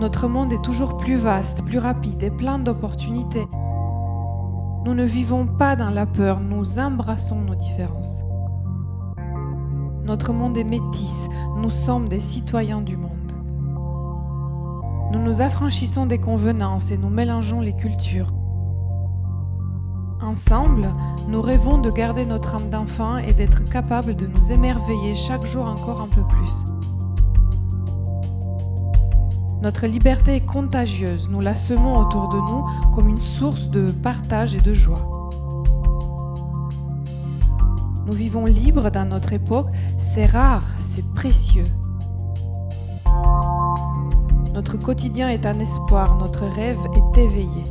Notre monde est toujours plus vaste, plus rapide et plein d'opportunités. Nous ne vivons pas dans la peur, nous embrassons nos différences. Notre monde est métis, nous sommes des citoyens du monde. Nous nous affranchissons des convenances et nous mélangeons les cultures. Ensemble, nous rêvons de garder notre âme d'enfant et d'être capables de nous émerveiller chaque jour encore un peu plus. Notre liberté est contagieuse, nous la semons autour de nous comme une source de partage et de joie. Nous vivons libres dans notre époque, c'est rare, c'est précieux. Notre quotidien est un espoir, notre rêve est éveillé.